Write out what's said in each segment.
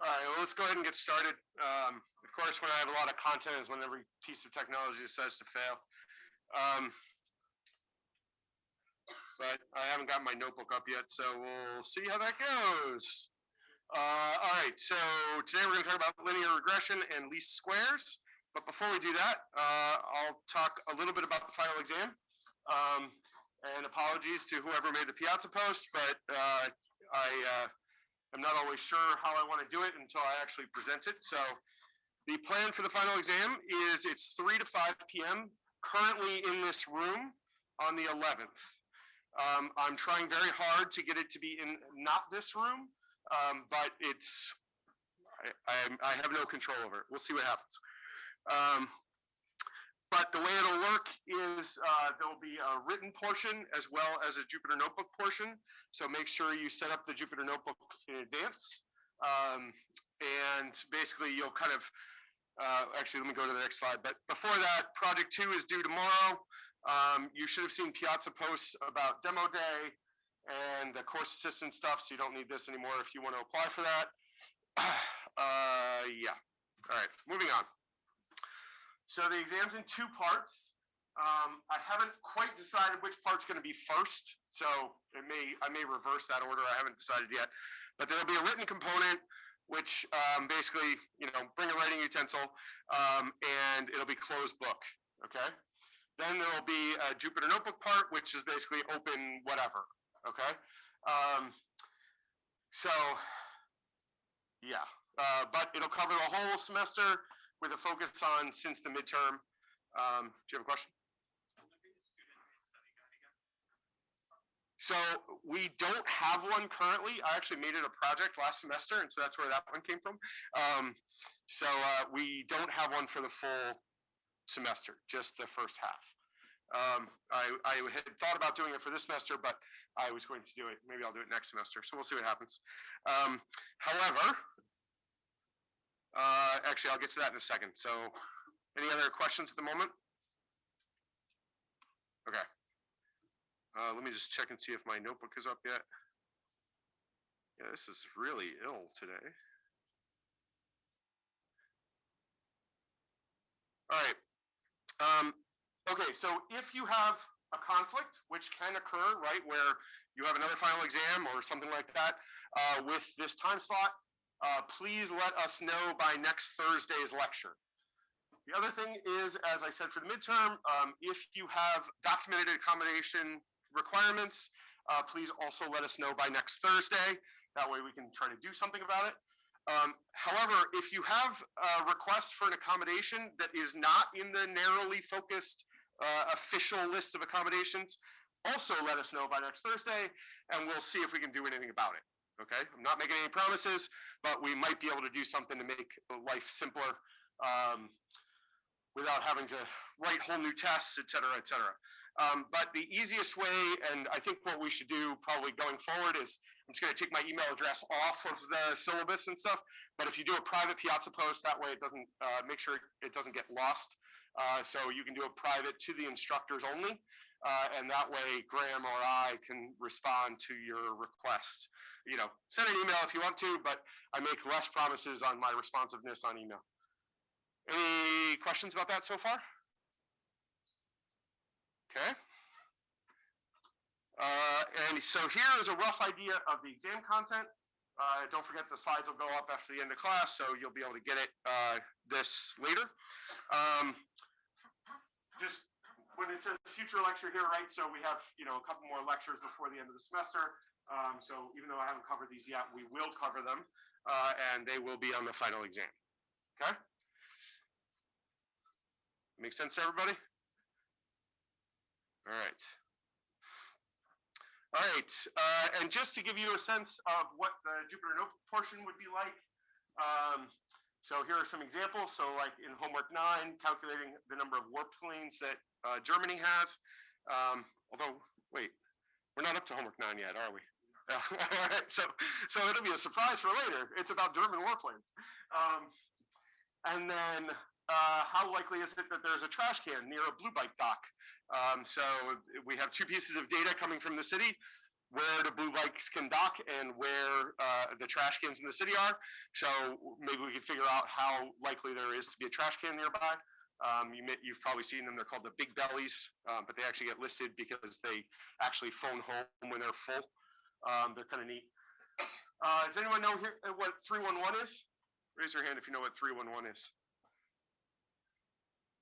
All right, well, let's go ahead and get started. Um, of course, when I have a lot of content is when every piece of technology decides to fail. Um, but I haven't got my notebook up yet, so we'll see how that goes. Uh, all right, so today we're gonna talk about linear regression and least squares. But before we do that, uh, I'll talk a little bit about the final exam. Um, and apologies to whoever made the Piazza post, but uh, I am not always sure how I want to do it until I actually present it. So the plan for the final exam is it's 3 to 5 p.m. currently in this room on the 11th. Um, I'm trying very hard to get it to be in not this room, um, but it's I, I, I, have no control over it. We'll see what happens. Um, but the way it'll work is uh, there'll be a written portion as well as a Jupyter Notebook portion. So make sure you set up the Jupyter Notebook in advance. Um, and basically you'll kind of, uh, actually let me go to the next slide. But before that, project two is due tomorrow. Um, you should have seen Piazza posts about demo day and the course assistant stuff. So you don't need this anymore if you want to apply for that. Uh, yeah. All right, moving on. So the exam's in two parts. Um, I haven't quite decided which part's going to be first, so it may I may reverse that order. I haven't decided yet, but there'll be a written component, which um, basically you know bring a writing utensil, um, and it'll be closed book. Okay. Then there will be a Jupyter Notebook part, which is basically open whatever. Okay. Um, so yeah, uh, but it'll cover the whole semester with a focus on since the midterm. Um, do you have a question? So we don't have one currently. I actually made it a project last semester, and so that's where that one came from. Um, so uh, we don't have one for the full semester, just the first half. Um, I, I, had thought about doing it for this semester, but I was going to do it. Maybe I'll do it next semester. So we'll see what happens. Um, however, uh, actually, I'll get to that in a second. So any other questions at the moment? Okay. Uh, let me just check and see if my notebook is up yet. Yeah, this is really ill today. All right. Um, okay, so if you have a conflict, which can occur, right, where you have another final exam or something like that uh, with this time slot, uh, please let us know by next Thursday's lecture. The other thing is, as I said for the midterm, um, if you have documented accommodation requirements, uh, please also let us know by next Thursday. That way we can try to do something about it. Um, however, if you have a request for an accommodation that is not in the narrowly focused uh, official list of accommodations, also let us know by next Thursday, and we'll see if we can do anything about it okay? I'm not making any promises, but we might be able to do something to make life simpler um, without having to write whole new tests, et cetera, et cetera. Um, but the easiest way, and I think what we should do probably going forward is, I'm just gonna take my email address off of the syllabus and stuff, but if you do a private Piazza post, that way it doesn't, uh, make sure it doesn't get lost. Uh, so you can do a private to the instructors only, uh, and that way Graham or I can respond to your request you know, send an email if you want to, but I make less promises on my responsiveness on email. Any questions about that so far? Okay. Uh, and so here is a rough idea of the exam content. Uh, don't forget the slides will go up after the end of class, so you'll be able to get it uh, this later. Um, just when it says future lecture here, right? So we have, you know, a couple more lectures before the end of the semester. Um, so even though I haven't covered these yet, we will cover them uh, and they will be on the final exam. Okay? Make sense to everybody? All right. All right, uh, and just to give you a sense of what the Jupyter Notebook portion would be like, um, so here are some examples. So like in homework nine, calculating the number of warp planes that uh, Germany has. Um, although, wait, we're not up to homework nine yet, are we? so, so it'll be a surprise for later. It's about German warplanes. Um, and then uh, how likely is it that there's a trash can near a blue bike dock? Um, so we have two pieces of data coming from the city. where the blue bikes can dock and where uh, the trash cans in the city are. So maybe we could figure out how likely there is to be a trash can nearby. Um, you you've probably seen them. They're called the big bellies, um, but they actually get listed because they actually phone home when they're full. Um, they're kind of neat. Uh, does anyone know here uh, what 311 is? Raise your hand if you know what 311 is.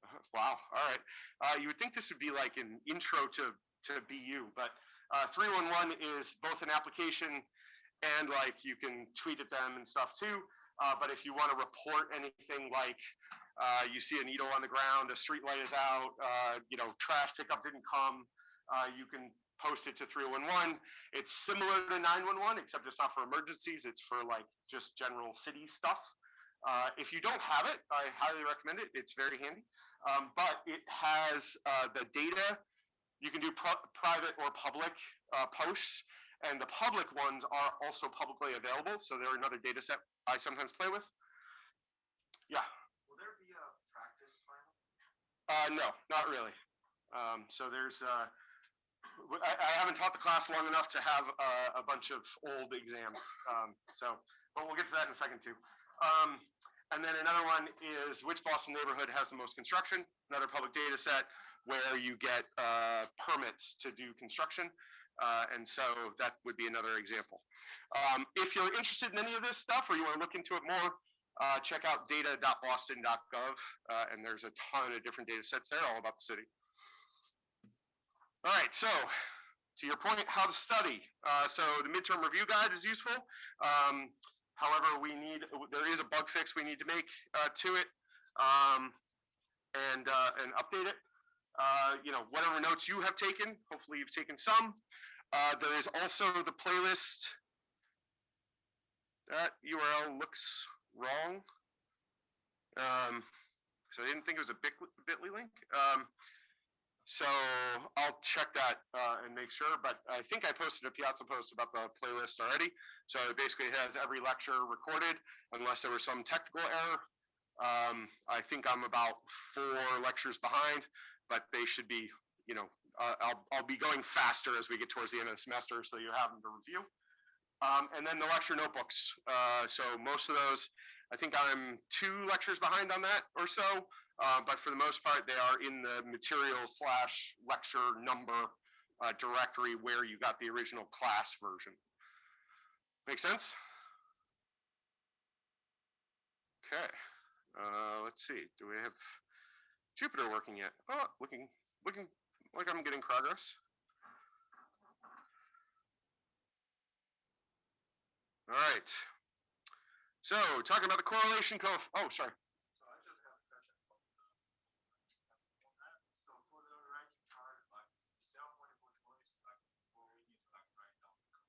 Uh, Wow, all right. Uh, you would think this would be like an intro to, to BU, but uh, 311 is both an application and like you can tweet at them and stuff too. Uh, but if you want to report anything like uh, you see a needle on the ground, a street light is out, uh, you know, trash pickup didn't come, uh, you can post it to 311. It's similar to 911, except it's not for emergencies. It's for like just general city stuff. Uh, if you don't have it, I highly recommend it. It's very handy. Um, but it has uh, the data you can do pri- private or public uh, posts, and the public ones are also publicly available. So they're another data set I sometimes play with. Yeah. Will there be a practice final? Uh, no, not really. Um, so there's, uh, I, I haven't taught the class long enough to have uh, a bunch of old exams. Um, so, but we'll get to that in a second too. Um, and then another one is which Boston neighborhood has the most construction? Another public data set where you get uh, permits to do construction. Uh, and so that would be another example. Um, if you're interested in any of this stuff or you want to look into it more, uh, check out data.boston.gov, uh, and there's a ton of different data sets there all about the city. All right, so to your point, how to study. Uh, so the midterm review guide is useful. Um, however, we need, there is a bug fix we need to make uh, to it um, and, uh, and update it. Uh, you know, whatever notes you have taken, hopefully you've taken some. Uh, there is also the playlist. That URL looks wrong. Um, so I didn't think it was a bit.ly link. Um, so I'll check that uh, and make sure, but I think I posted a Piazza post about the playlist already. So it basically has every lecture recorded unless there was some technical error. Um, I think I'm about four lectures behind, but they should be, you know, uh, I'll, I'll be going faster as we get towards the end of the semester, so you have them to review. Um, and then the lecture notebooks. Uh, so most of those, I think I'm two lectures behind on that or so. Uh, but for the most part, they are in the material slash lecture number uh, directory where you got the original class version. Make sense? Okay. Uh, let's see. Do we have Jupyter working yet? Oh, looking, looking like I'm getting progress. All right. So talking about the correlation coef, oh, sorry. So I just have a question. on that. So for the ranking chart, like self multiple choice, like will we need to like write down? the code?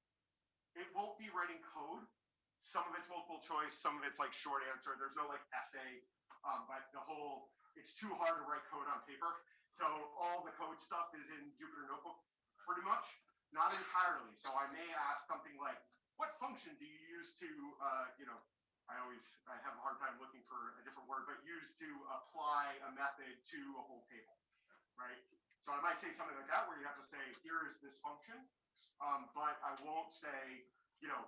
It won't writing code. Some of it's multiple choice, some of it's like short answer. There's no like essay. Um, but the whole, it's too hard to write code on paper. So all the code stuff is in Jupyter Notebook pretty much, not entirely. So I may ask something like, what function do you use to, uh, you know, I always, I have a hard time looking for a different word, but use to apply a method to a whole table, right? So I might say something like that, where you have to say, here is this function, um, but I won't say, you know,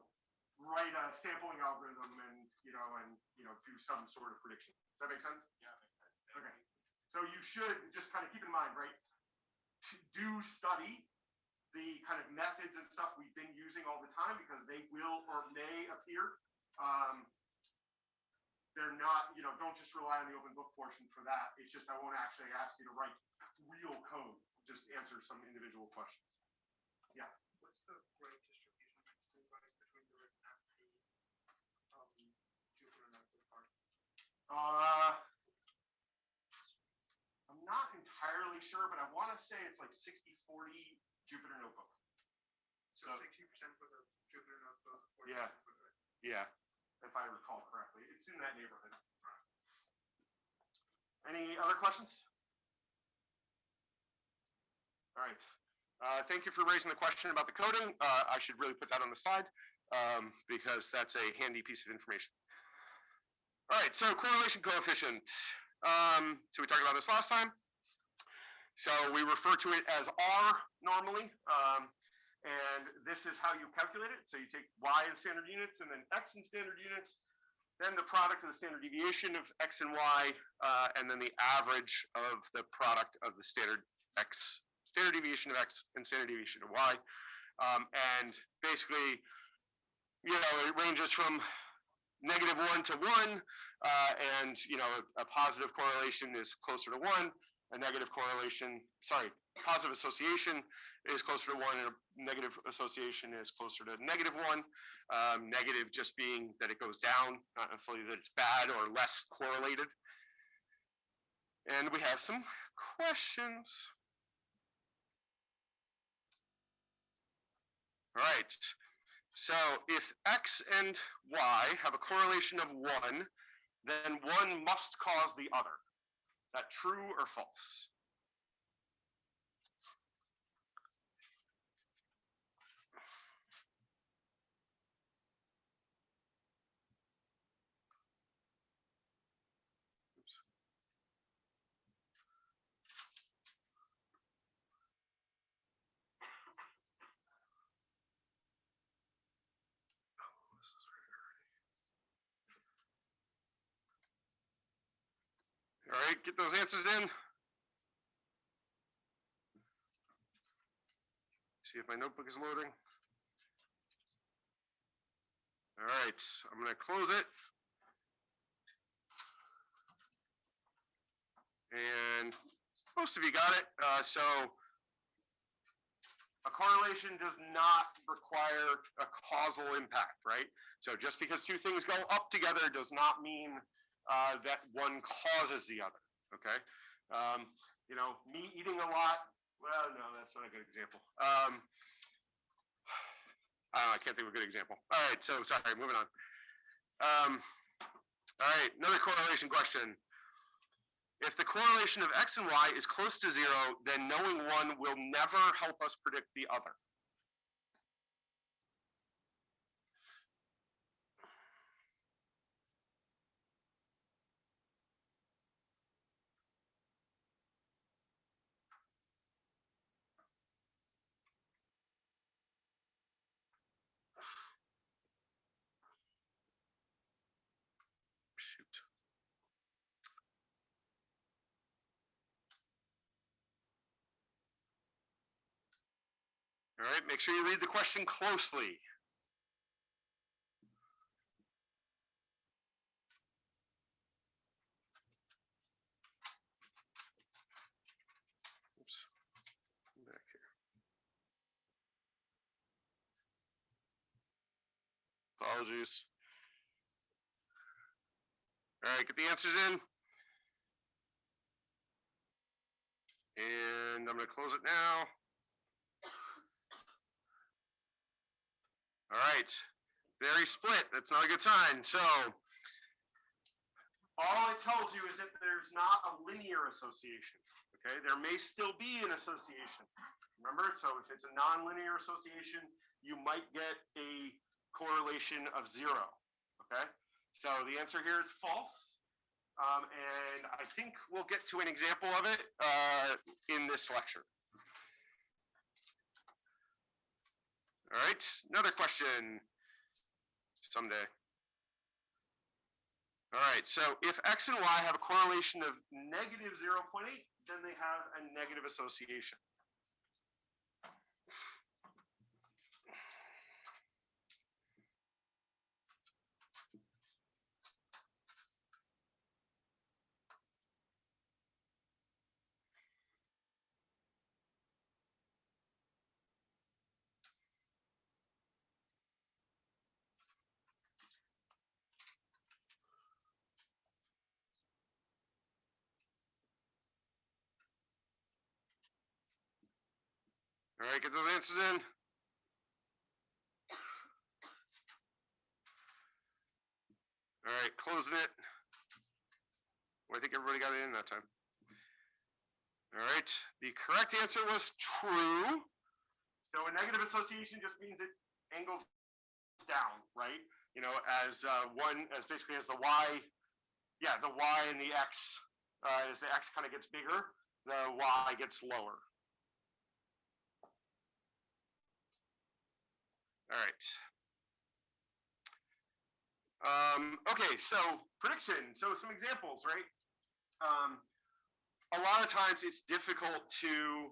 write a sampling algorithm and, you know, and, you know, do some sort of prediction. Does that make sense? Yeah. Okay. So you should just kind of keep in mind, right? To do study the kind of methods and stuff we've been using all the time because they will or may appear. Um, they're not, you know, don't just rely on the open book portion for that. It's just I won't actually ask you to write real code, just answer some individual questions. What's the distribution between like, between the written and the um Jupyter notebook part? Uh, I'm not entirely sure, but I want to say it's like 60 40 Jupyter Notebook. So So- sixty percent for the Jupyter notebook, Yeah. Yeah, if I recall correctly. It's in that neighborhood. Any other questions? All right. Uh, thank you for raising the question about the coding. Uh, I should really put that on the slide um, because that's a handy piece of information. All right, so correlation coefficient. Um, so we talked about this last time. So we refer to it as R normally. Um, And this is how you calculate it. So you take y in standard units and then x in standard units, then the product of the standard deviation of x and y, uh, and then the average of the product of the standard x, standard deviation of x and standard deviation of y. Um, and basically, you know, it ranges from negative one to one, uh, and you know, a positive correlation is closer to one, a negative correlation, sorry, positive association is closer to one, and a negative association is closer to negative one. Um, negative just being that it goes down, not necessarily that it's bad or less correlated. And we have some questions. All right, so if x and y have a correlation of one, then one must cause the other. Is that true or false? All right, get those answers in. See if my notebook is loading. All right, I'm gonna close it. And most of you got it, uh, so a correlation does not require a causal impact, right? So just because two things go up together does not mean uh, that one causes the other. Okay, um, you know, me eating a lot. Well, no, that's not a good example. Um, I, know, I can't think of a good example. All right, so sorry, moving on. Um, all right, another correlation question. If the correlation of x and y is close to zero, then knowing one will never help us predict the other. Right, make sure you read the question closely. Apologies. All right, get the answers in. And I'm gonna close it now. All right, very split. That's not a good sign. So all it tells you is that there's not a linear association. Okay, there may still be an association. Remember, so if it's a nonlinear association, you might get a correlation of zero. Okay, so the answer here is false. Um, and I think we'll get to an example of it uh, in this lecture. All right, another question someday. All right, so if x and y have a correlation of negative 0.8, then they have a negative association. All right, get those answers in. All right, closing it. Well, I think everybody got it in that time. All right, the correct answer was true. So a negative association just means it angles down, right? You know, as uh, one, as basically as the y, yeah, the y and the x, uh, as the x kind of gets bigger, the y gets lower. All right. Um, okay, so prediction. So some examples, right? Um, a lot of times it's difficult to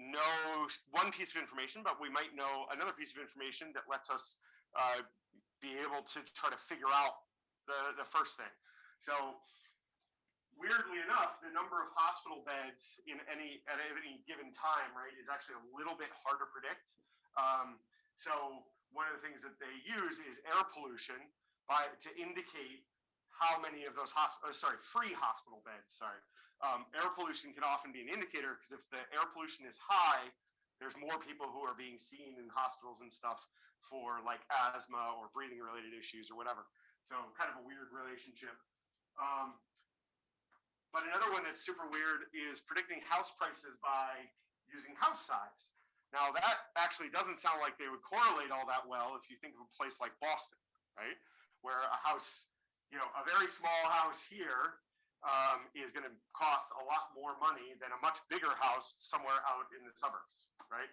know one piece of information, but we might know another piece of information that lets us uh, be able to try to figure out the, the first thing. So weirdly enough, the number of hospital beds in any at any given time, right, is actually a little bit hard to predict. Um, so one of the things that they use is air pollution by to indicate how many of those hospital, sorry, free hospital beds. Sorry, um, air pollution can often be an indicator because if the air pollution is high, there's more people who are being seen in hospitals and stuff for like asthma or breathing related issues or whatever. So kind of a weird relationship. Um, but another one that's super weird is predicting house prices by using house size. Now that actually doesn't sound like they would correlate all that well if you think of a place like Boston, right? Where a house, you know, a very small house here um, is going to cost a lot more money than a much bigger house somewhere out in the suburbs, right?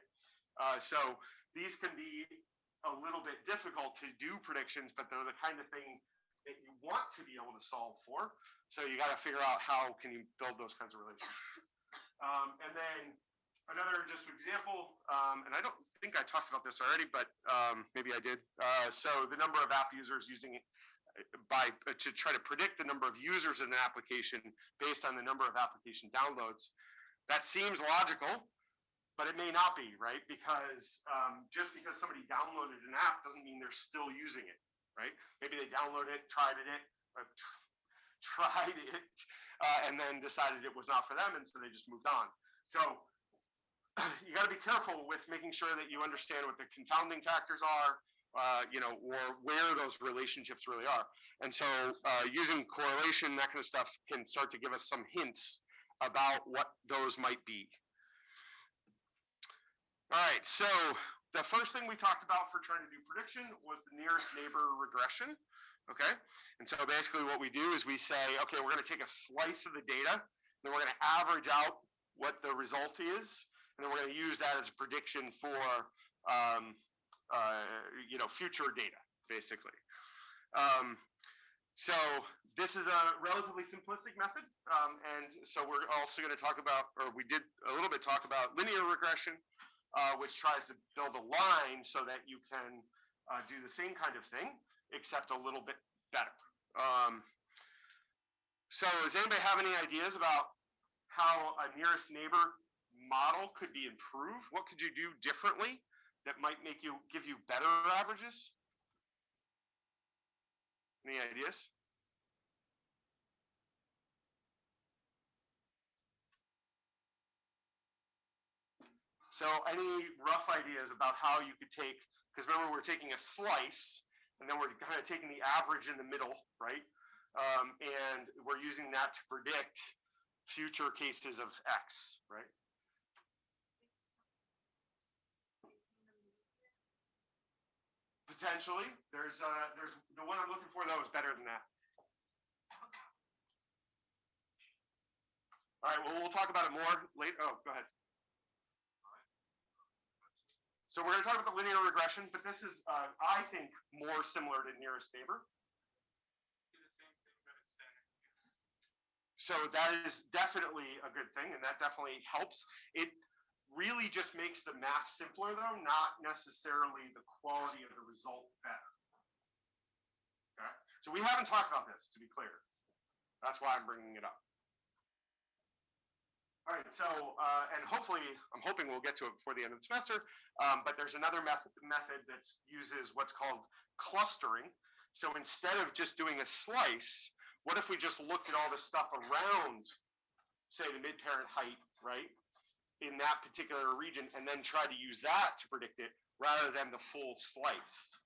Uh, so these can be a little bit difficult to do predictions, but they're the kind of thing that you want to be able to solve for. So you got to figure out how can you build those kinds of relationships. Um, and then another just example, um, and I don't think I talked about this already, but um, maybe I did. Uh, so the number of app users using it uh, by uh, to try to predict the number of users in an application based on the number of application downloads. That seems logical, but it may not be, right? Because um, just because somebody downloaded an app doesn't mean they're still using it, right? Maybe they downloaded it, tried it, uh, tried it, uh, and then decided it was not for them, and so they just moved on. So you got to be careful with making sure that you understand what the confounding factors are, uh, you know, or where those relationships really are. And so uh, using correlation, that kind of stuff can start to give us some hints about what those might be. All right, so the first thing we talked about for trying to do prediction was the nearest neighbor regression. Okay, and so basically what we do is we say, okay, we're going to take a slice of the data, then we're going to average out what the result is, and then we're going to use that as a prediction for, um, uh, you know, future data, basically. Um, so this is a relatively simplistic method, um, and so we're also going to talk about, or we did a little bit talk about linear regression, uh, which tries to build a line so that you can uh, do the same kind of thing, except a little bit better. Um, so does anybody have any ideas about how a nearest neighbor model could be improved? What could you do differently that might make you give you better averages? Any ideas? So any rough ideas about how you could take, because remember we're taking a slice and then we're kind of taking the average in the middle, right? Um, and we're using that to predict future cases of X, right? Potentially, there's uh, there's the one I'm looking for though is better than that. All right, well, we'll talk about it more later. Oh, go ahead. So we're going to talk about the linear regression, but this is, uh, I think, more similar to nearest neighbor. So that is definitely a good thing, and that definitely helps. It really just makes the math simpler, though, not necessarily the quality of the result better. Okay, so we haven't talked about this, to be clear. That's why I'm bringing it up. All right, so, uh, and hopefully, I'm hoping we'll get to it before the end of the semester, um, but there's another method, method that uses what's called clustering. So instead of just doing a slice, what if we just looked at all the stuff around, say, the mid-parent height, right? In that particular region, and then try to use that to predict it rather than the full slice.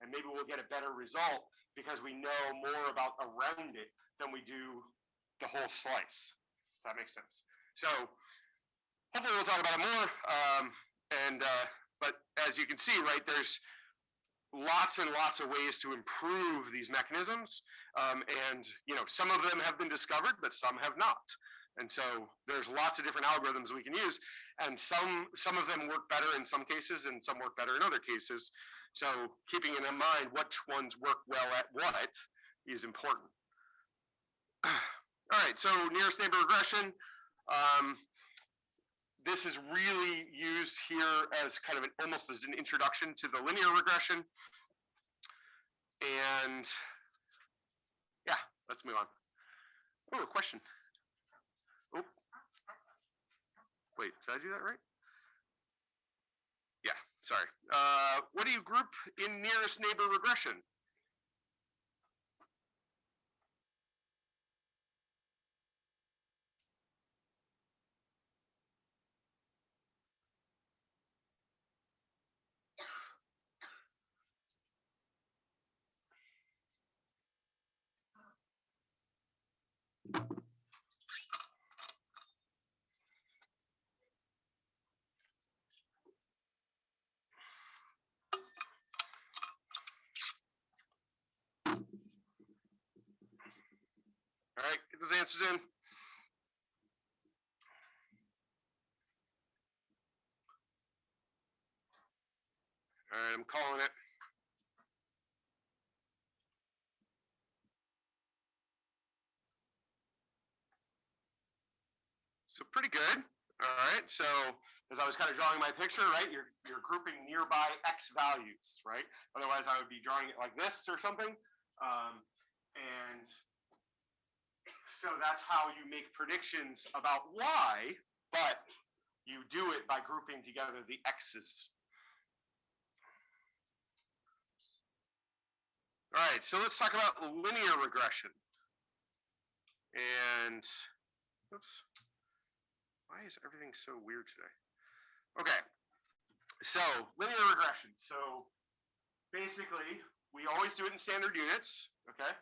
And maybe we'll get a better result because we know more about around it than we do the whole slice. That makes sense. So hopefully we'll talk about it more. Um, and uh, but as you can see, right, there's lots and lots of ways to improve these mechanisms. Um, and you know, some of them have been discovered, but some have not. And so there's lots of different algorithms we can use, and some some of them work better in some cases, and some work better in other cases. So keeping in mind which ones work well at what is important. All right, so nearest neighbor regression. Um, this is really used here as kind of an, almost as an introduction to the linear regression. And yeah, let's move on. Oh, a question. Oh. Wait, did I do that right? Yeah, sorry. Uh, what do you group in nearest neighbor regression? Those answers in. All right, I'm calling it. So pretty good. All right, so as I was kind of drawing my picture, right, you're, you're grouping nearby X values, right? Otherwise I would be drawing it like this or something. Um, and so that's how you make predictions about Y, but you do it by grouping together the X's. All right, so let's talk about linear regression. And, oops, why is everything so weird today? Okay, so linear regression. So basically, we always do it in standard units, okay?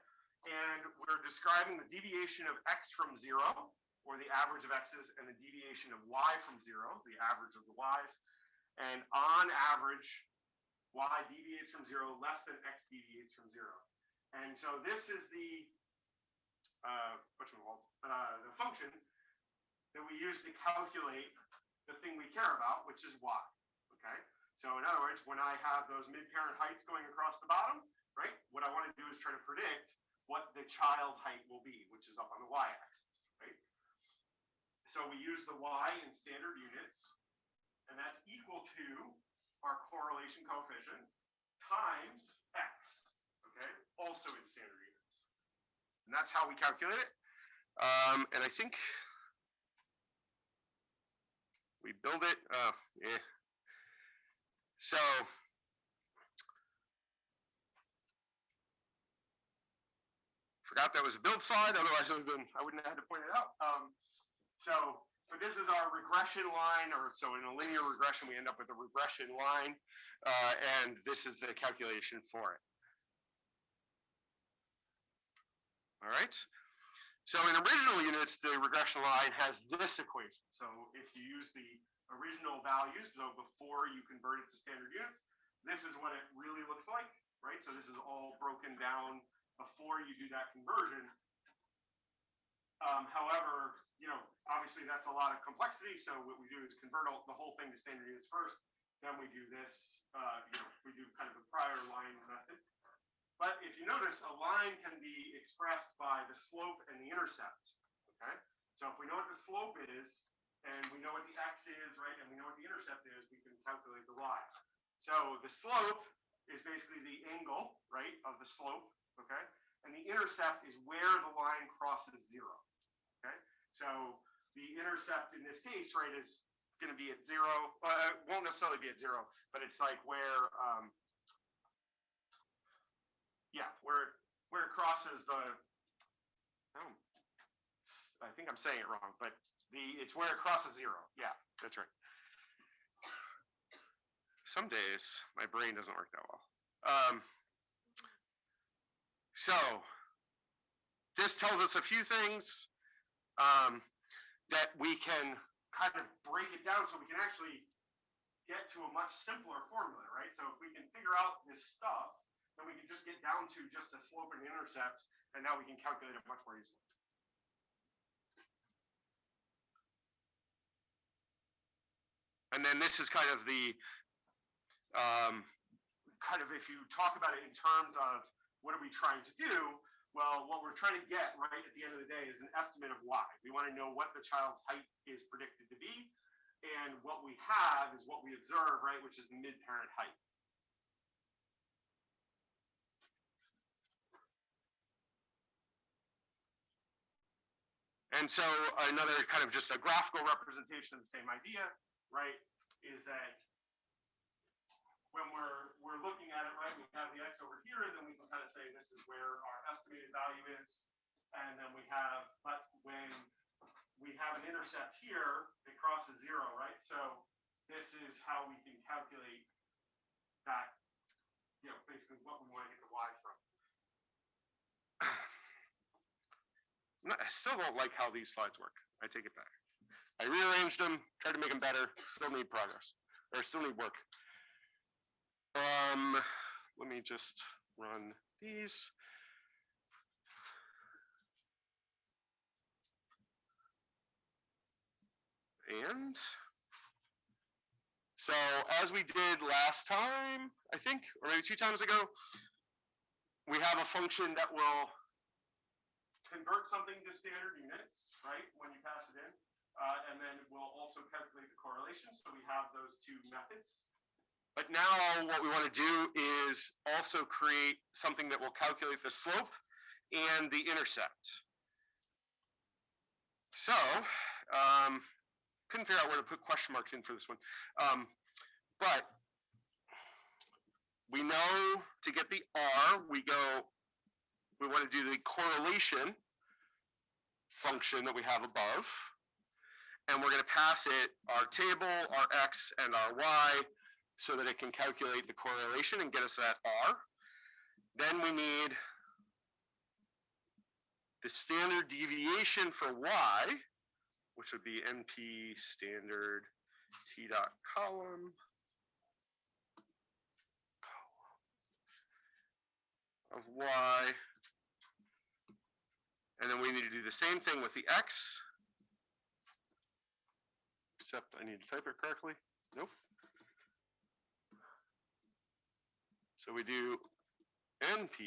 And we're describing the deviation of x from zero, or the average of x's, and the deviation of y from zero, the average of the y's. And on average, y deviates from zero less than x deviates from zero. And so this is the uh, uh, the function that we use to calculate the thing we care about, which is y. Okay. So in other words, when I have those mid-parent heights going across the bottom, right? What I want to do is try to predict what the child height will be, which is up on the y-axis, right? So we use the y in standard units, and that's equal to our correlation coefficient times x, okay? Also in standard units. And that's how we calculate it. Um, and I think we build it, uh, yeah. So forgot that was a build slide, otherwise it would have been, I wouldn't have had to point it out. Um, so, but this is our regression line, or so in a linear regression, we end up with a regression line, uh, and this is the calculation for it. All right. So in original units, the regression line has this equation. So if you use the original values, so before you convert it to standard units, this is what it really looks like, right? So this is all broken down before you do that conversion. Um, however, you know, obviously that's a lot of complexity. So what we do is convert all, the whole thing to standard units first. Then we do this, uh, you know, we do kind of a prior line method. But if you notice, a line can be expressed by the slope and the intercept. Okay. So if we know what the slope is, and we know what the x is, right, and we know what the intercept is, we can calculate the y. So the slope is basically the angle, right, of the slope, okay? And the intercept is where the line crosses zero, okay? So the intercept in this case, right, is going to be at zero. Uh, it won't necessarily be at zero, but it's like where, um, yeah, where where it crosses the. Oh, I think I'm saying it wrong, but the it's where it crosses zero. Yeah, that's right. Some days my brain doesn't work that well. Um, so this tells us a few things um, that we can kind of break it down so we can actually get to a much simpler formula, right? So if we can figure out this stuff, then we can just get down to just a slope and intercept, and now we can calculate it much more easily. And then this is kind of the um, kind of if you talk about it in terms of what are we trying to do, well, what we're trying to get right at the end of the day is an estimate of y. We want to know what the child's height is predicted to be. And what we have is what we observe, right, which is the mid-parent height. And so another kind of just a graphical representation of the same idea, right, is that when we're, we're looking at it, right, we have the x over here, then we can kind of say this is where our estimated value is. And then we have, but when we have an intercept here, it crosses zero, right? So this is how we can calculate that, you know, basically what we want to get the y from. I still don't like how these slides work. I take it back. I rearranged them, tried to make them better, still need progress, or still need work. Um, let me just run these. And so as we did last time, I think, or maybe two times ago, we have a function that will convert something to standard units, right, when you pass it in. Uh, and then we'll also calculate the correlation. So we have those two methods. But now what we want to do is also create something that will calculate the slope and the intercept. So, um, couldn't figure out where to put question marks in for this one. Um, but we know to get the R, we go, we want to do the correlation function that we have above. And we're going to pass it our table, our X and our Y so that it can calculate the correlation and get us that R. Then we need the standard deviation for Y, which would be NP standard T dot column. Of Y. And then we need to do the same thing with the X. Except I need to type it correctly. Nope. So we do NP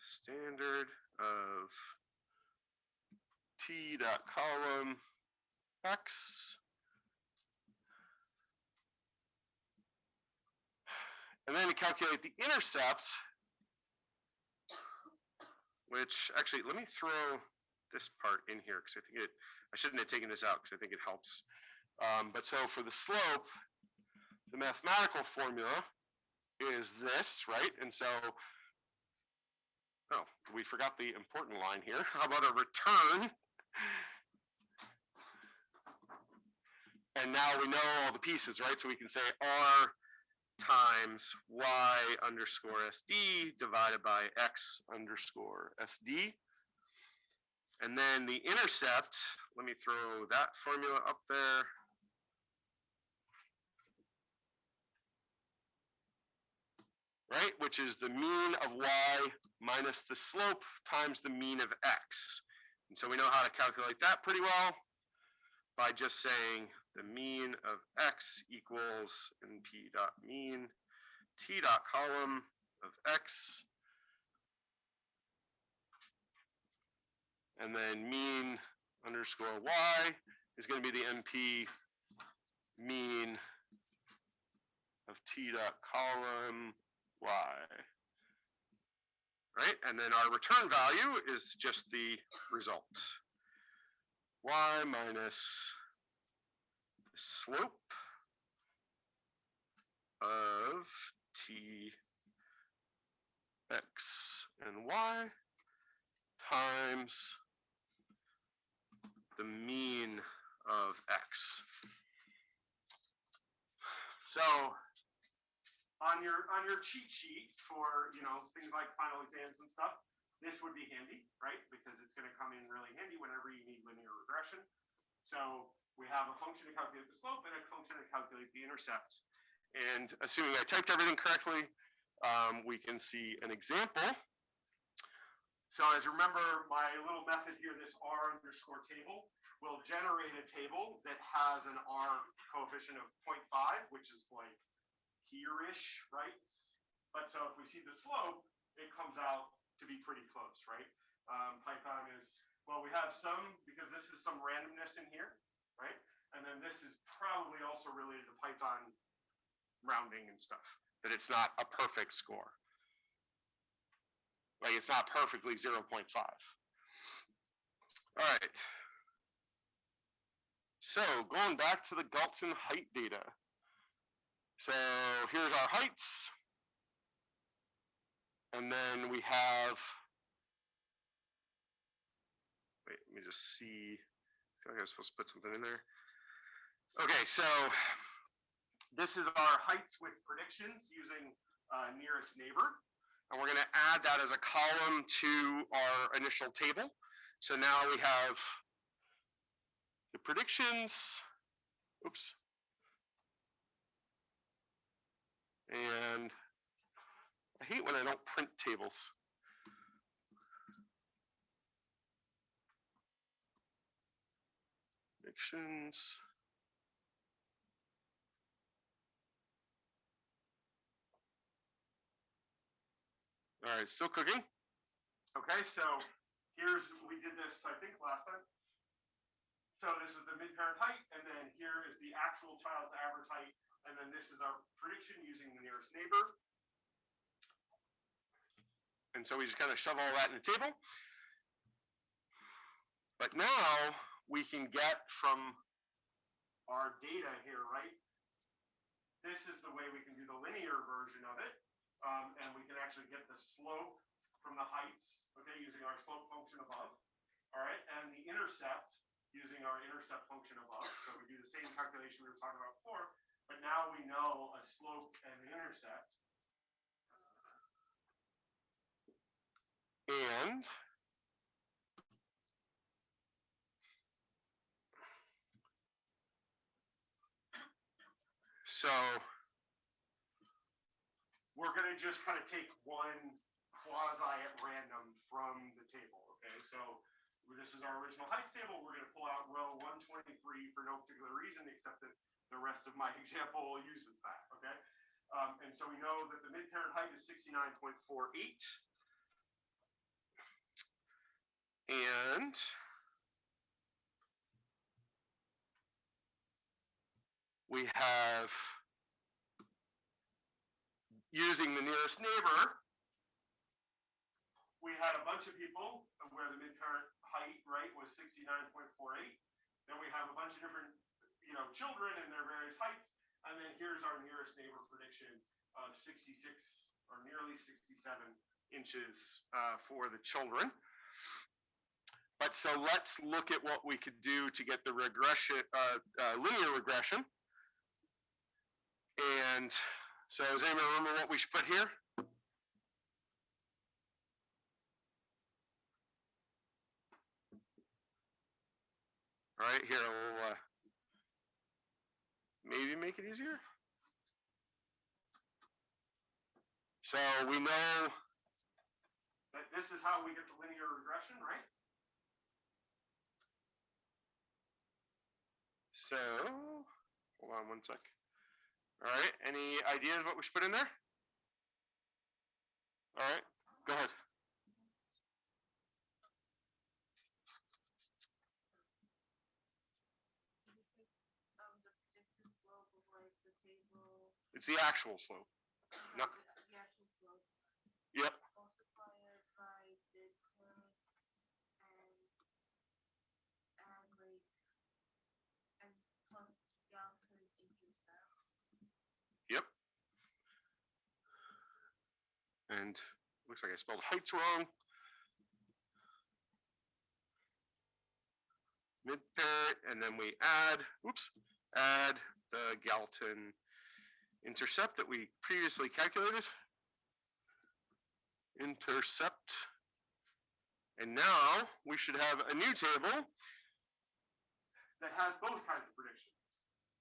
standard of T dot column X. And then to calculate the intercept, which actually, let me throw this part in here because I think it, I shouldn't have taken this out because I think it helps. Um, but so for the slope, the mathematical formula is this, right? And so, oh, we forgot the important line here. How about a return? And now we know all the pieces, right? So we can say R times Y underscore SD divided by X underscore SD. And then the intercept, let me throw that formula up there. Right, which is the mean of Y minus the slope times the mean of X. And so we know how to calculate that pretty well by just saying the mean of X equals NP dot mean T dot column of X. And then mean underscore Y is going to be the NP mean of T dot column Y. Right, and then our return value is just the result. Y minus slope of T X and Y times the mean of X. So on your on your cheat sheet for you know things like final exams and stuff this would be handy right? Because it's going to come in really handy whenever you need linear regression. So we have a function to calculate the slope and a function to calculate the intercept. And assuming i typed everything correctly um, we can see an example. So as you remember my little method here this r underscore table will generate a table that has an r coefficient of 0.5 which is like here-ish, right? But so if we see the slope, it comes out to be pretty close, right? Um, Python is, well, we have some, because this is some randomness in here, right? And then this is probably also related to Python rounding and stuff, that it's not a perfect score. Like it's not perfectly zero point five. All right. So going back to the Galton height data. So here's our heights. And then we have. Wait, let me just see. I feel like I was supposed to put something in there. Okay, so this is our heights with predictions using uh, nearest neighbor. And we're gonna add that as a column to our initial table. So now we have the predictions, oops. And I hate when I don't print tables. Predictions. All right, still cooking. Okay, so here's, we did this, I think, last time. So this is the mid-parent height, and then here is the actual child's average height, and then this is our prediction using the nearest neighbor. And so we just kind of shove all that in the table. But now we can get from our data here, right? This is the way we can do the linear version of it. Um, and we can actually get the slope from the heights, okay, using our slope function above. All right, and the intercept using our intercept function above. So we do the same calculation we were talking about before, but now we know a slope and an intercept. And so we're gonna just kind of take one quasi at random from the table, okay? So this is our original heights table. We're gonna pull out row one twenty-three for no particular reason, except that the rest of my example uses that, okay? Um, and so we know that the mid-parent height is sixty-nine point four eight. And we have using the nearest neighbor, we had a bunch of people where the mid-parent height, right, was sixty-nine point four eight. Then we have a bunch of different, you know, children and their various heights. And then here's our nearest neighbor prediction of sixty-six or nearly sixty-seven inches uh, for the children. But so let's look at what we could do to get the regression, uh, uh, linear regression. And so does anyone remember what we should put here? All right, here, we'll uh, maybe make it easier. So we know that this is how we get the linear regression, right? So, hold on one sec. All right, any ideas what we should put in there? All right, go ahead. um, the predicted slope of like the table. It's the actual slope. No. uh, The actual slope. Yep. Multiply it by midpoint and add like and plus Galton intercept. Yep. And looks like I spelled heights wrong. Mid parent, and then we add, oops, add the Galton intercept that we previously calculated. Intercept. And now we should have a new table that has both kinds of predictions.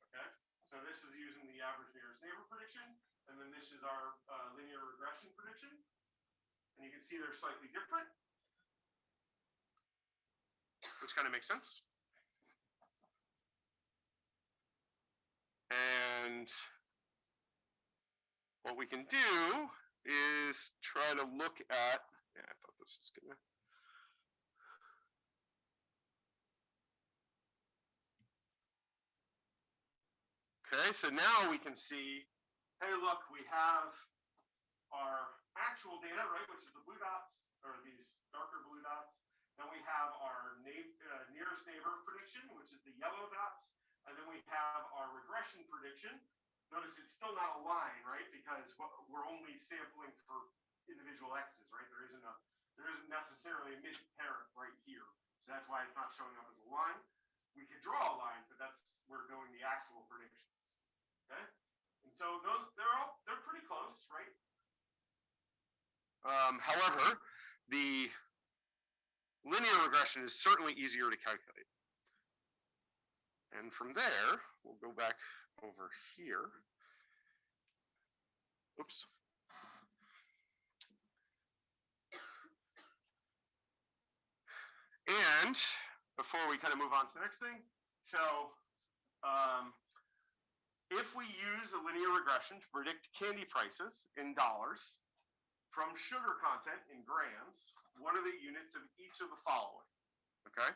Okay, so this is using the average nearest neighbor prediction, and then this is our uh, linear regression prediction. And you can see they're slightly different. Which kind of makes sense. And what we can do is try to look at, yeah, I thought this gonna. Okay, so now we can see, hey, look, we have our actual data, right, which is the blue dots, or these darker blue dots. Then we have our uh, nearest neighbor prediction, which is the yellow dots. And then we have our regression prediction. Notice it's still not a line, right? Because we're only sampling for individual x's, right? There isn't a, there isn't necessarily a mid-parent right here. So that's why it's not showing up as a line. We could draw a line, but that's, we're doing the actual predictions. Okay? And so those, they're all, they're pretty close, right? Um, however, the linear regression is certainly easier to calculate. And from there, we'll go back over here. Oops. And before we kind of move on to the next thing, so um, if we use a linear regression to predict candy prices in dollars from sugar content in grams, what are the units of each of the following? Okay,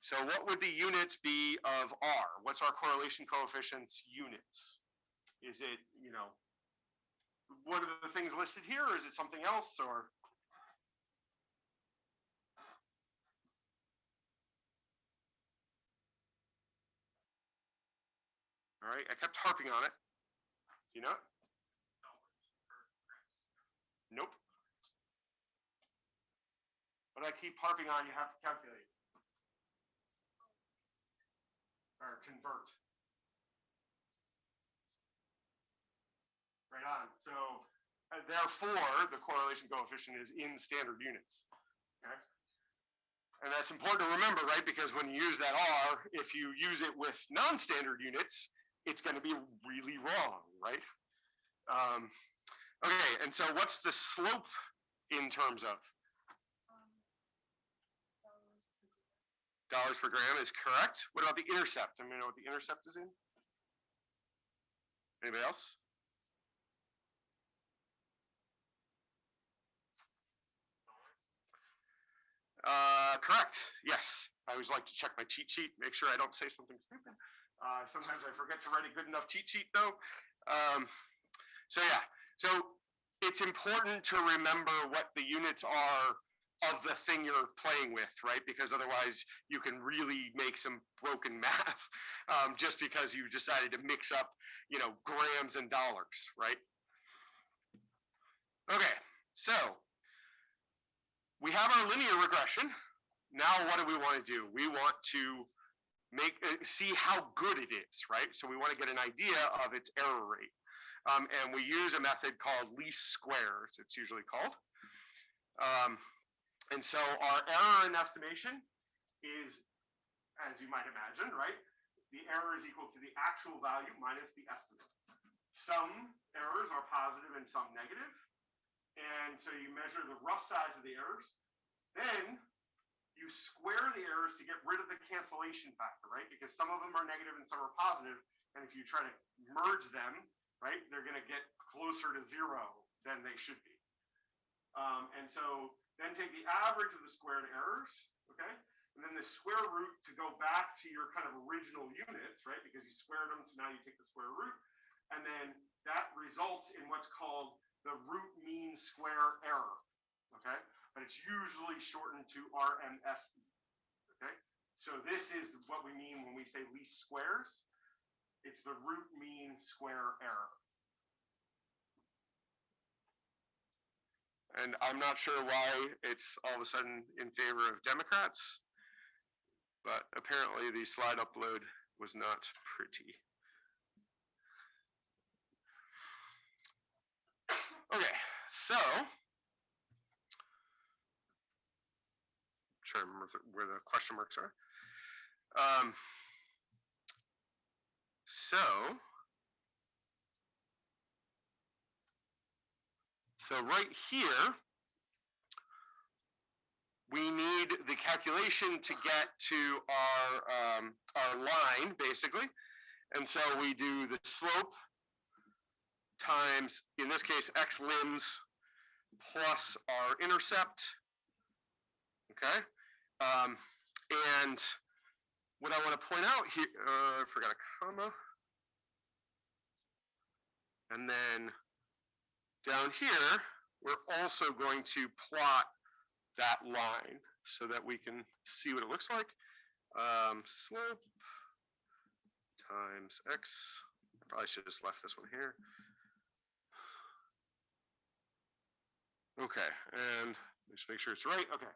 so what would the units be of R? What's our correlation coefficients units? Is it, you know, one of the things listed here, or is it something else, or? All right, I kept harping on it. You know? Nope. But I keep harping on, you have to calculate. Or convert. Right on, so uh, therefore, the correlation coefficient is in standard units. Okay? And that's important to remember, right? Because when you use that R, if you use it with non-standard units, it's gonna be really wrong, right? Um, okay, and so what's the slope in terms of? Dollars per gram. is correct. What about the intercept? I mean, know what the intercept is in? Anybody else? Uh, correct, yes. I always like to check my cheat sheet, make sure I don't say something stupid. Uh, sometimes I forget to write a good enough cheat sheet though. Um, so yeah, so it's important to remember what the units are of the thing you're playing with, right? Because otherwise you can really make some broken math um, just because you decided to mix up, you know, grams and dollars, right? Okay, so we have our linear regression. Now what do we want to do? We want to make, uh, see how good it is, right? So we want to get an idea of its error rate. Um, and we use a method called least squares, it's usually called. Um, and so our error in estimation is, as you might imagine, right? The error is equal to the actual value minus the estimate. Some errors are positive and some negative. And so you measure the rough size of the errors. Then you square the errors to get rid of the cancellation factor, right? Because some of them are negative and some are positive, And if you try to merge them, right, they're gonna get closer to zero than they should be. Um, and so then take the average of the squared errors, okay? And then the square root to go back to your kind of original units, right? Because you squared them, so now you take the square root. And then that results in what's called the root mean square error, okay? But it's usually shortened to RMSE, okay? So this is what we mean when we say least squares. It's the root mean square error. And I'm not sure why it's all of a sudden in favor of Democrats. But apparently the slide upload was not pretty. Okay, so. Trying to remember where the question marks are. Um, so. So right here. We need the calculation to get to our, um, our line, basically. And so we do the slope times, in this case, x limbs plus our intercept. Okay, um, and what I want to point out here, uh, I forgot a comma. And then down here, we're also going to plot that line so that we can see what it looks like. Um, slope times x, probably should have just left this one here. Okay, and just make sure it's right. Okay.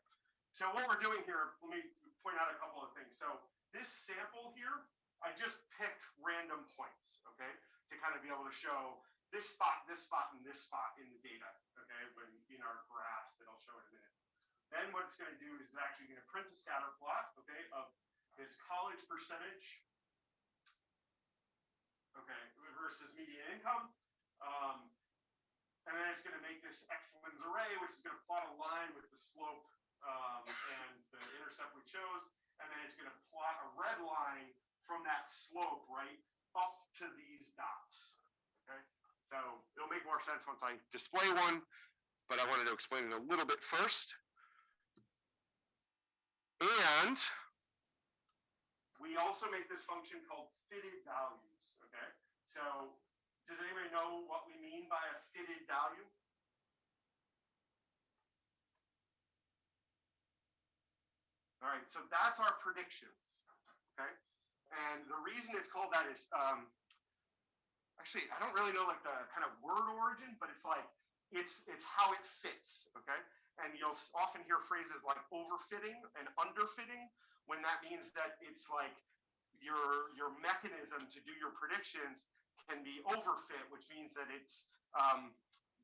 So what we're doing here, let me point out a couple of things. So this sample here, I just picked random points, okay? To kind of be able to show this spot, this spot, and this spot in the data, okay? When in our graphs that I'll show in a minute. Then what it's gonna do is it's actually gonna print a scatter plot, okay, of this college percentage. Okay, versus median income. Um, and then it's gonna make this X limbs array, which is gonna plot a line with the slope um, and the intercept we chose. And then it's gonna plot a red line from that slope, right, up to these dots. Okay, so it'll make more sense once I display one, but I wanted to explain it a little bit first. And we also make this function called fitted values, okay? So does anybody know what we mean by a fitted value? All right, so that's our predictions, okay? And the reason it's called that is, um, actually, I don't really know like the kind of word origin, but it's like, it's, it's how it fits, okay? And you'll often hear phrases like overfitting and underfitting, when that means that it's like your, your mechanism to do your predictions can be overfit, which means that it's, um,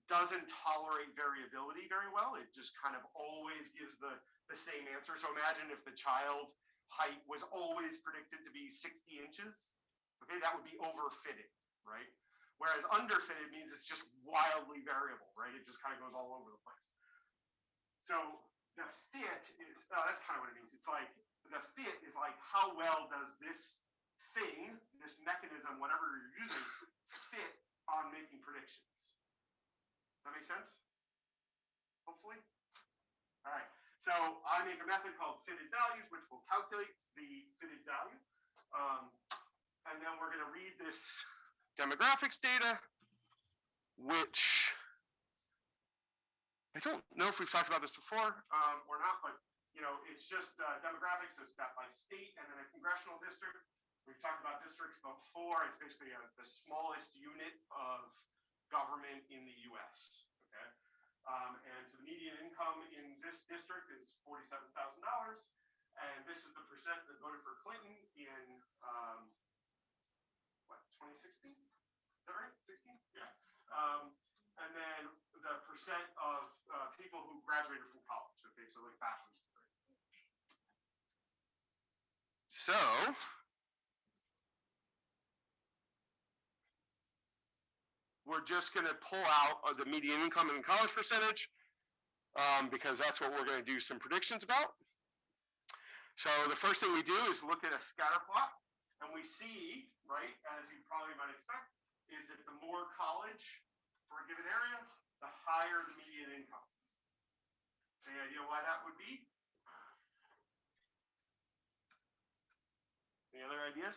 doesn't tolerate variability very well. It just kind of always gives the, the same answer. So imagine if the child height was always predicted to be 60 inches. Okay, that would be overfitted, right? Whereas underfitted means it's just wildly variable, right? It just kind of goes all over the place. So the fit is, oh, that's kind of what it means. It's like the fit is like how well does this thing, this mechanism, whatever you're using, fit on making predictions. That make sense? Hopefully. All right. So I make a method called fitted values, which will calculate the fitted value. Um, and then we're going to read this demographics data, which I don't know if we've talked about this before um, or not, but you know, it's just uh, demographics. So it's got by state and then a congressional district. We've talked about districts before. It's basically a, the smallest unit of government in the U.S. Okay, um, and so the median income in this district is forty-seven thousand dollars, and this is the percent that voted for Clinton in um, what 2016? Right? 16? Yeah. Um, and then the percent of uh, people who graduated from college. Okay, so like bachelor's degree. So. We're just gonna pull out uh, the median income and college percentage, um, because that's what we're gonna do some predictions about. So the first thing we do is look at a scatter plot, and we see, right, as you probably might expect, is that the more college for a given area, the higher the median income. Any idea why that would be? Any other ideas?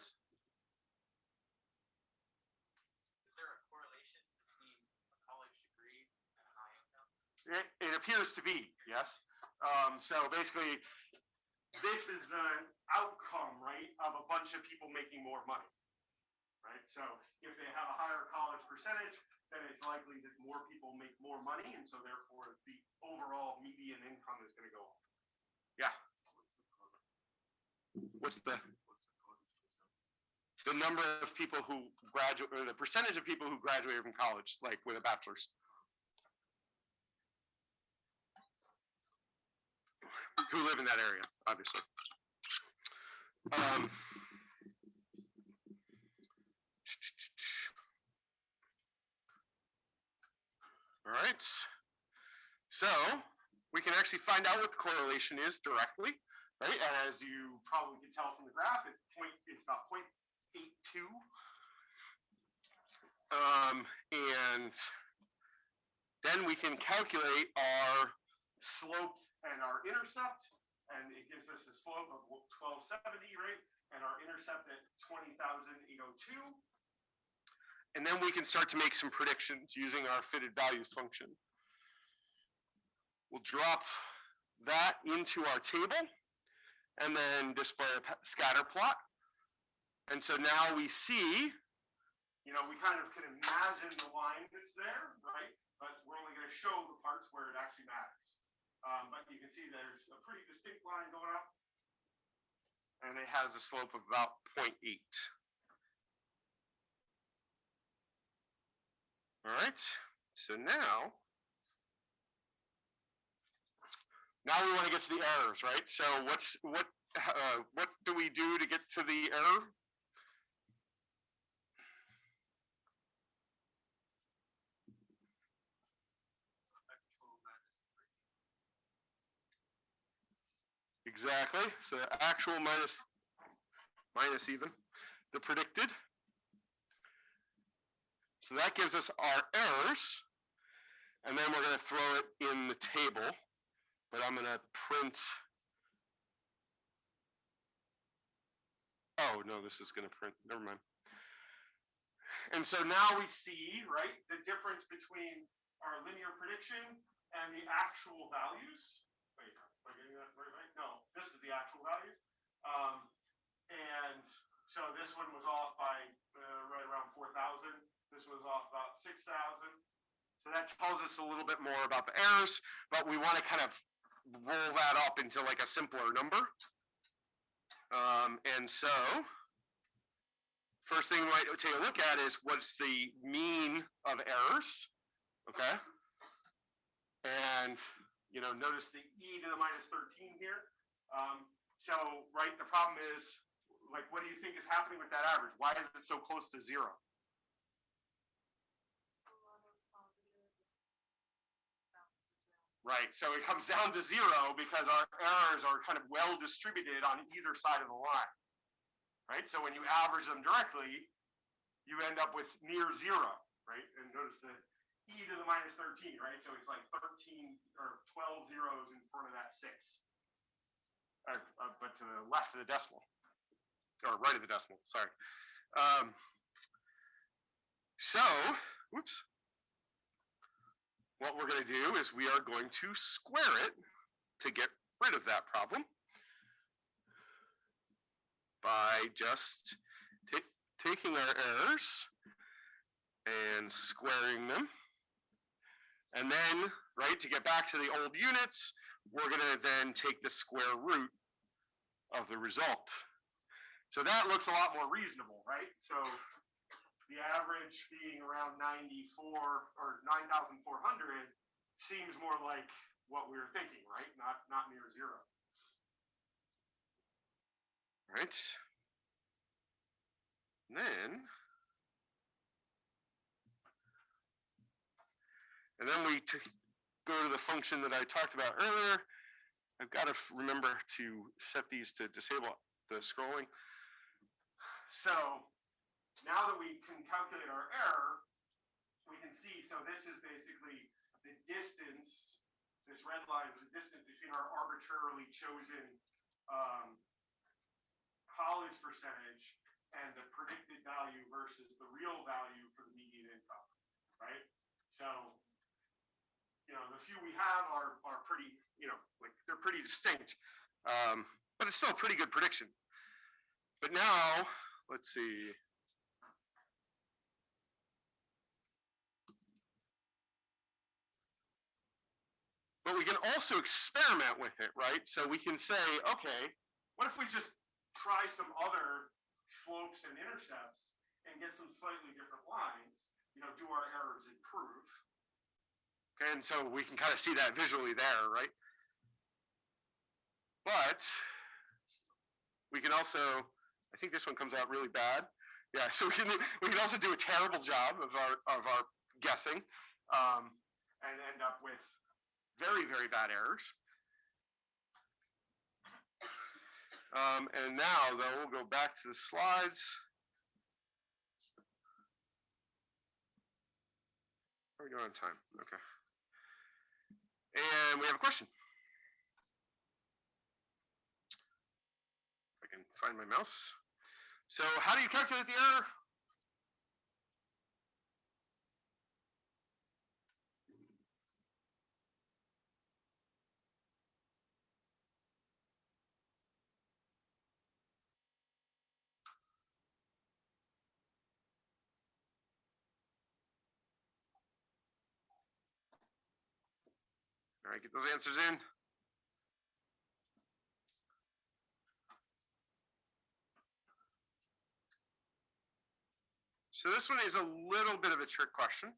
Is there a correlation between a college degree and a high income? It, it appears to be, yes. Um, so basically, this is the outcome, right, of a bunch of people making more money. Right, so if they have a higher college percentage, then it's likely that more people make more money, and so therefore the overall median income is gonna go up. Yeah. What's the? The number of people who graduate, or the percentage of people who graduated from college, like with a bachelor's. Who live in that area, obviously. Um. All right. So we can actually find out what the correlation is directly, right? And as you probably can tell from the graph, it's point it's about 0.82. Um, and then we can calculate our slope and our intercept, and it gives us a slope of 1270, right? And our intercept at 20,802. And then we can start to make some predictions using our fitted values function. We'll drop that into our table and then display a scatter plot. And so now we see, you know, we kind of can imagine the line that's there, right? But we're only gonna show the parts where it actually matters. Um, but you can see there's a pretty distinct line going up. And it has a slope of about 0.8. All right, so now. Now we want to get to the errors, right? So what's, what, uh, what do we do to get to the error? Exactly, so the actual minus, minus even, the predicted. So that gives us our errors. And then we're gonna throw it in the table, but I'm gonna print. Oh, no, this is gonna print, never mind. And so now we see, right, the difference between our linear prediction and the actual values. Wait, am I getting that right? No, this is the actual values. Um, and so this one was off by, uh, right around four thousand. This was off about six thousand. So that tells us a little bit more about the errors, but we want to kind of roll that up into like a simpler number. Um, and so first thing we might take a look at is what's the mean of errors, okay? And, you know, notice the e to the minus thirteen here. Um, so, right, the problem is, like, what do you think is happening with that average? Why is it so close to zero? A lot of positive bounces out. Right, so it comes down to zero because our errors are kind of well distributed on either side of the line. Right, so when you average them directly, you end up with near zero, right? And notice the e to the minus thirteen, right? So it's like thirteen or twelve zeros in front of that six. Uh, uh, but to the left of the decimal, or right of the decimal, sorry. Um, so, whoops what we're going to do is we are going to square it to get rid of that problem by just taking our errors and squaring them. And then, right, to get back to the old units, we're going to then take the square root of the result. So that looks a lot more reasonable, right? So the average being around 94 or 9,400 seems more like what we were thinking, right? Not, not near zero. Right. Then. And then we go to the function that I talked about earlier. I've got to remember to set these to disable the scrolling. So now that we can calculate our error, we can see, so this is basically the distance, this red line is the distance between our arbitrarily chosen um, college percentage and the predicted value versus the real value for the median income, right? So, you know, the few we have are, are pretty, you know, like, they're pretty distinct. Um, but it's still a pretty good prediction. But now, let's see. But we can also experiment with it, right? So we can say, okay, what if we just try some other slopes and intercepts and get some slightly different lines? You know, do our errors improve? Okay, and so we can kind of see that visually there, right? But we can also, I think this one comes out really bad. Yeah, so we can we can also do a terrible job of our of our guessing, um, and end up with very very bad errors. Um, and now though we'll go back to the slides. Are we doing on time? Okay. And we have a question. If I can find my mouse. So how do you calculate the error? All right, get those answers in. So this one is a little bit of a trick question.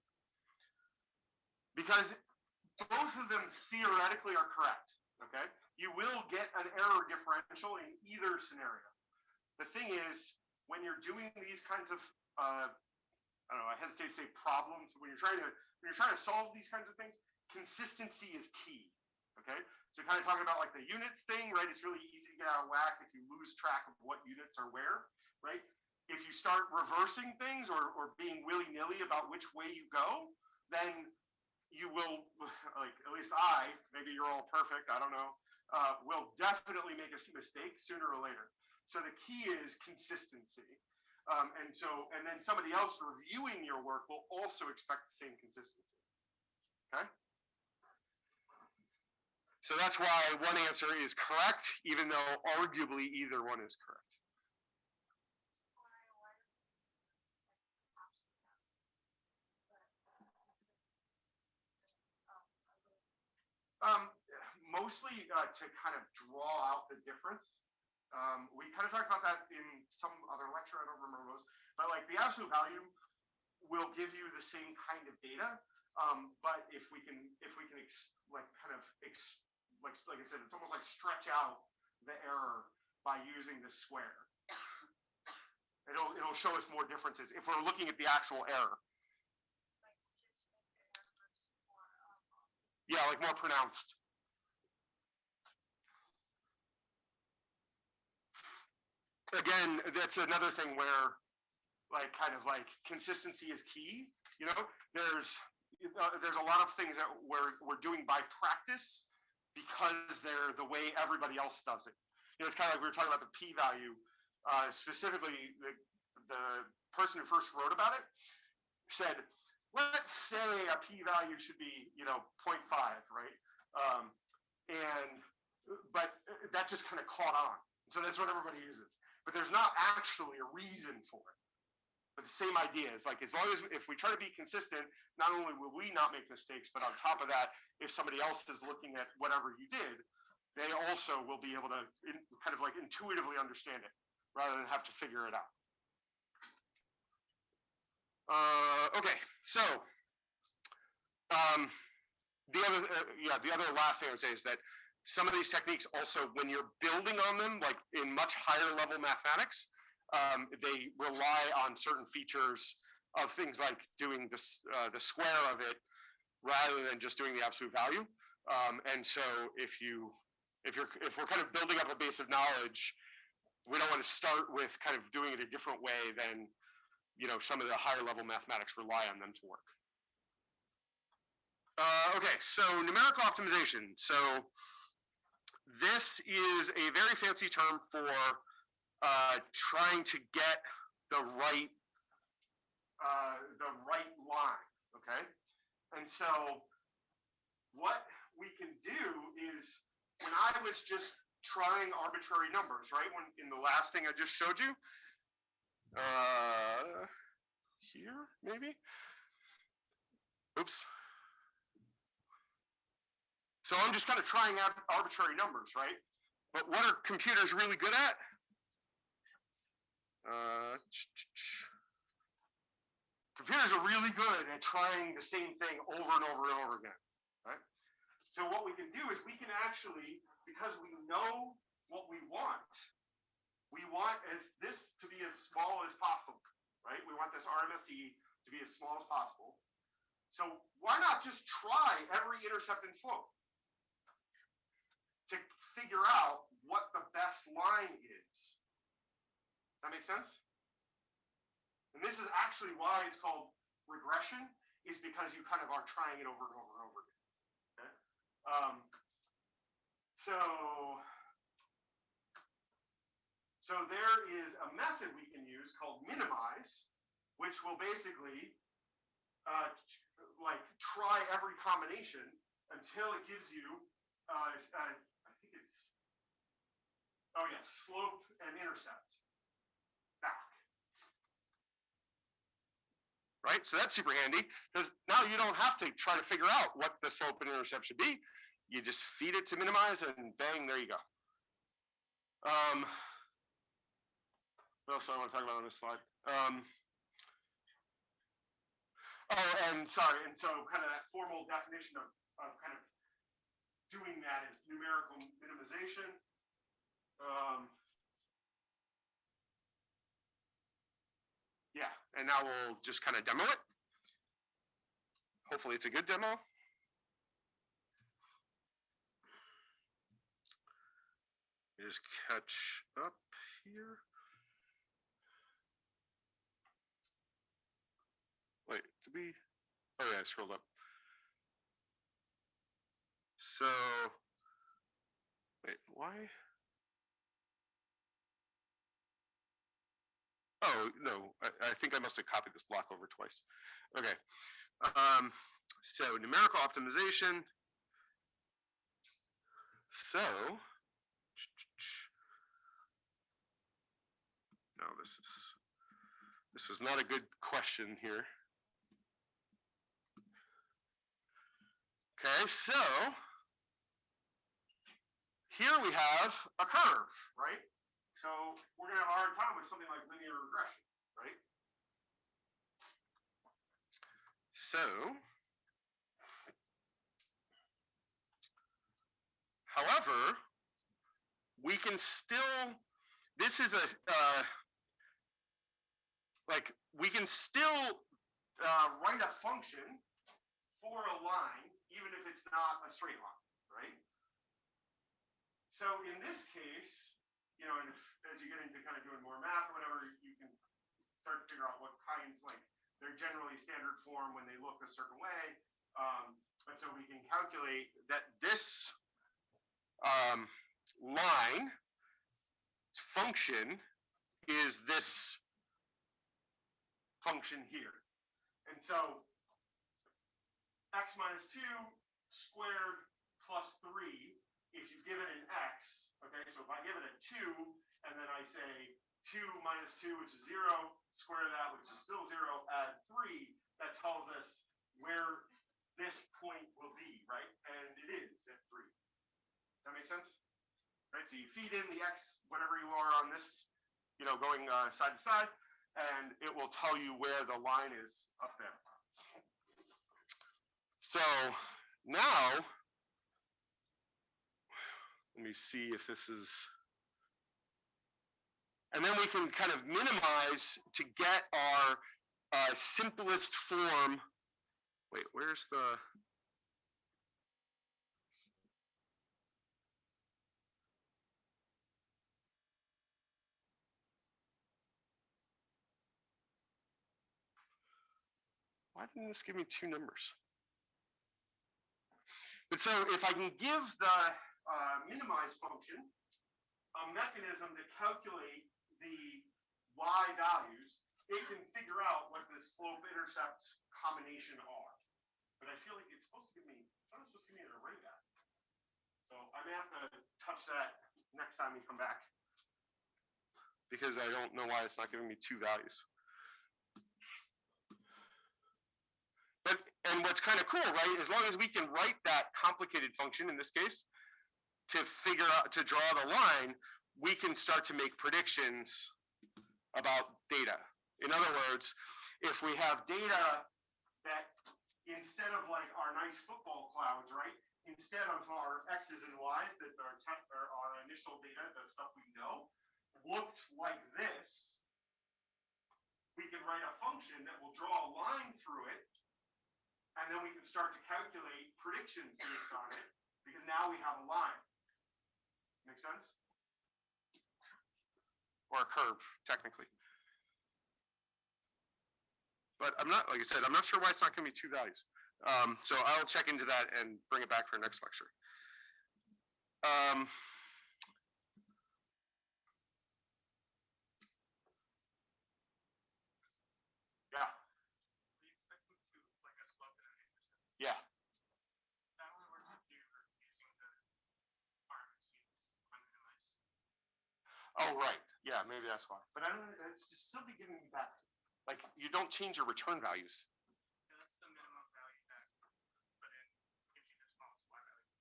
Because both of them theoretically are correct, okay? You will get an error differential in either scenario. The thing is, when you're doing these kinds of, uh, I don't know, I hesitate to say problems, when you're trying to, when you're trying to solve these kinds of things, consistency is key. Okay, so kind of talking about like the units thing, right? It's really easy to get out of whack if you lose track of what units are where, right? If you start reversing things or, or being willy nilly about which way you go, then you will, like at least I, maybe you're all perfect, I don't know, uh, will definitely make a mistake sooner or later. So the key is consistency. Um, and so, and then somebody else reviewing your work will also expect the same consistency. Okay? So that's why one answer is correct, even though arguably either one is correct. Um, mostly uh, to kind of draw out the difference. Um, we kind of talked about that in some other lecture. I don't remember those, but like the absolute value will give you the same kind of data. Um, but if we can, if we can, like kind of, like like I said, it's almost like stretch out the error by using the square. It'll it'll show us more differences if we're looking at the actual error. Yeah, like more pronounced. Again, that's another thing where like kind of like consistency is key. You know, there's uh, there's a lot of things that we're we're doing by practice because they're the way everybody else does it. You know, it's kind of like we were talking about the p-value. Uh, specifically, the the person who first wrote about it said, let's say a p-value should be you know 0.5, right? Um, and but that just kind of caught on. So that's what everybody uses. But there's not actually a reason for it. But the same idea is like as long as if we try to be consistent, not only will we not make mistakes, but on top of that, if somebody else is looking at whatever you did, they also will be able to in, kind of like intuitively understand it rather than have to figure it out. Uh, okay, so um, the other, uh, yeah, the other last thing I would say is that some of these techniques also, when you're building on them, like in much higher level mathematics, um, they rely on certain features of things like doing this, uh, the square of it rather than just doing the absolute value. Um, and so if you, if you're, if we're kind of building up a base of knowledge, we don't want to start with kind of doing it a different way than, you know, some of the higher level mathematics rely on them to work. Uh, okay, so numerical optimization. So this is a very fancy term for uh, trying to get the right uh, the right line. Okay, and so what we can do is when I was just trying arbitrary numbers, right? When in the last thing I just showed you, uh, here maybe. Oops. So I'm just kind of trying out arbitrary numbers, right? But what are computers really good at? Uh, computers are really good at trying the same thing over and over and over again, right? So what we can do is we can actually, because we know what we want, we want as this to be as small as possible, right? We want this RMSE to be as small as possible. So why not just try every intercept and slope? to figure out what the best line that make sense? And this is actually why it's called regression, is because you kind of are trying it over and over and over again. Okay? Um, so, so there is a method we can use called minimize, which will basically uh, like try every combination until it gives you, uh, uh, I think it's, oh yeah, slope and intercept Right, so that's super handy because now you don't have to try to figure out what the slope and intercept should be. You just feed it to minimize and bang, there you go. Um, what else do I want to talk about on this slide? Um, oh, and sorry, and so kind of that formal definition of, of kind of doing that is numerical minimization. Um, yeah, and now we'll just kind of demo it. Hopefully it's a good demo. Just catch up here. Wait, did we? Oh yeah, I scrolled up. So, wait, why? Oh, no, I, I think I must have copied this block over twice. Okay. Um, so numerical optimization. So. No, this is, this was not a good question here. Okay, so here we have a curve, right? So we're gonna have a hard time with something like linear regression, right? So. However, we can still, this is a, uh, like, we can still uh, write a function for a line, even if it's not a straight line, right? So in this case, you know, and if, as you get into kind of doing more math or whatever, you can start to figure out what kinds, like, they're generally standard form when they look a certain way. Um, but so we can calculate that this um, line function is this function here. And so x minus two squared plus three, if you give it an x, okay, so if I give it a two, and then I say two minus two, which is zero, square that, which is still zero, add three, that tells us where this point will be, right? And it is at three. Does that make sense? Right, so you feed in the x, whatever you are on this, you know, going uh, side to side, and it will tell you where the line is up there. So now, let me see if this is, and then we can kind of minimize to get our uh, simplest form. Wait, where's the? Why didn't this give me two numbers? But so if I can give the uh, minimize function a mechanism to calculate the y values, it can figure out what the slope intercept combination are. But I feel like it's supposed to give me, it's not supposed to give me an array back. So I may have to touch that next time we come back. Because I don't know why it's not giving me two values. But, and what's kind of cool, right, as long as we can write that complicated function in this case, to figure out, to draw the line, we can start to make predictions about data. In other words, if we have data that instead of like our nice football clouds, right? Instead of our X's and Y's that are, our initial data, the stuff we know, looked like this, we can write a function that will draw a line through it and then we can start to calculate predictions based on it, because now we have a line. Make sense? Or a curve, technically. But I'm not, like I said, I'm not sure why it's not gonna be two values. Um, so I'll check into that and bring it back for next lecture. Um, yeah, We expect them to like a slope and an intercept. yeah, That only works if you're using the requirements used unminimized. Oh, right, yeah, maybe that's why. But I don't, it's just simply giving me back, like, you don't change your return values. Yeah, that's the minimum value that you put in, gives you the smallest Y value.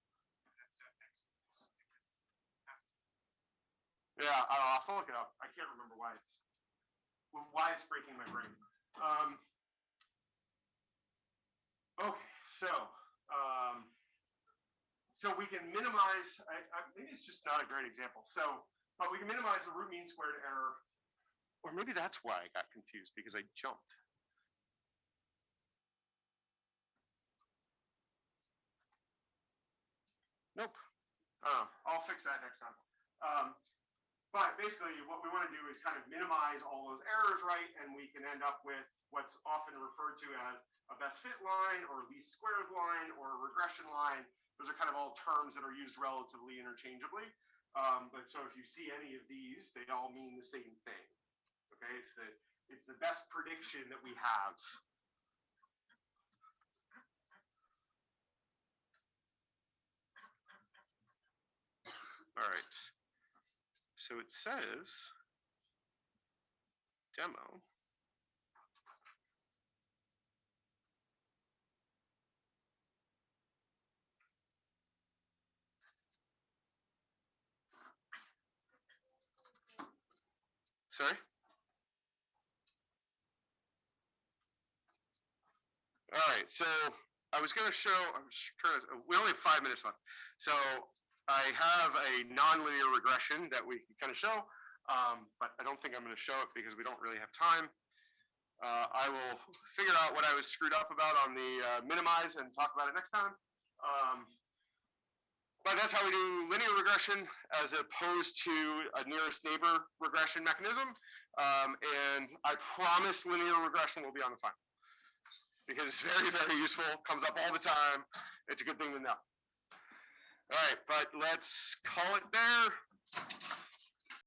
And that's at X equals, it's half. Yeah, I'll have to look it up. I can't remember why it's, why it's breaking my brain. Um. Okay, so, um. So we can minimize, I, I, maybe it's just not a great example. So, but we can minimize the root mean squared error. Or maybe that's why I got confused because I jumped. Nope. Uh, I'll fix that next time. Um, but basically, what we want to do is kind of minimize all those errors, right? And we can end up with what's often referred to as a best fit line or least squares line or a regression line. Those are kind of all terms that are used relatively interchangeably. Um, but so if you see any of these, they all mean the same thing. Okay, it's the it's the best prediction that we have. All right. So it says demo. Sorry? All right, so I was gonna show, I'm trying to, we only have five minutes left. So I have a nonlinear regression that we can kind of show, um, but I don't think I'm gonna show it because we don't really have time. Uh, I will figure out what I was screwed up about on the uh, minimize and talk about it next time. Um, but that's how we do linear regression as opposed to a nearest neighbor regression mechanism. Um, and I promise linear regression will be on the final. Because it's very, very useful, comes up all the time. It's a good thing to know. All right, but let's call it there.